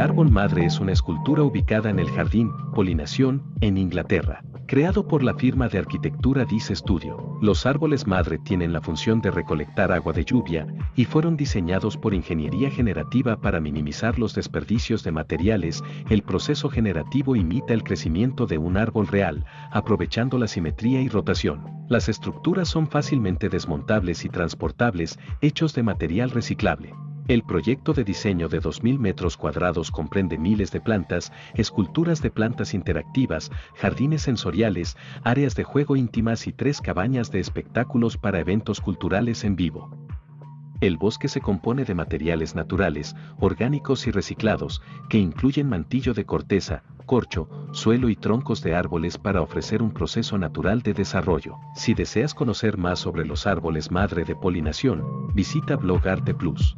árbol madre es una escultura ubicada en el jardín Polinación, en Inglaterra. Creado por la firma de arquitectura Dice Studio, los árboles madre tienen la función de recolectar agua de lluvia y fueron diseñados por ingeniería generativa para minimizar los desperdicios de materiales. El proceso generativo imita el crecimiento de un árbol real, aprovechando la simetría y rotación. Las estructuras son fácilmente desmontables y transportables, hechos de material reciclable. El proyecto de diseño de 2.000 metros cuadrados comprende miles de plantas, esculturas de plantas interactivas, jardines sensoriales, áreas de juego íntimas y tres cabañas de espectáculos para eventos culturales en vivo. El bosque se compone de materiales naturales, orgánicos y reciclados, que incluyen mantillo de corteza, corcho, suelo y troncos de árboles para ofrecer un proceso natural de desarrollo. Si deseas conocer más sobre los árboles madre de polinación, visita Blog Arte Plus.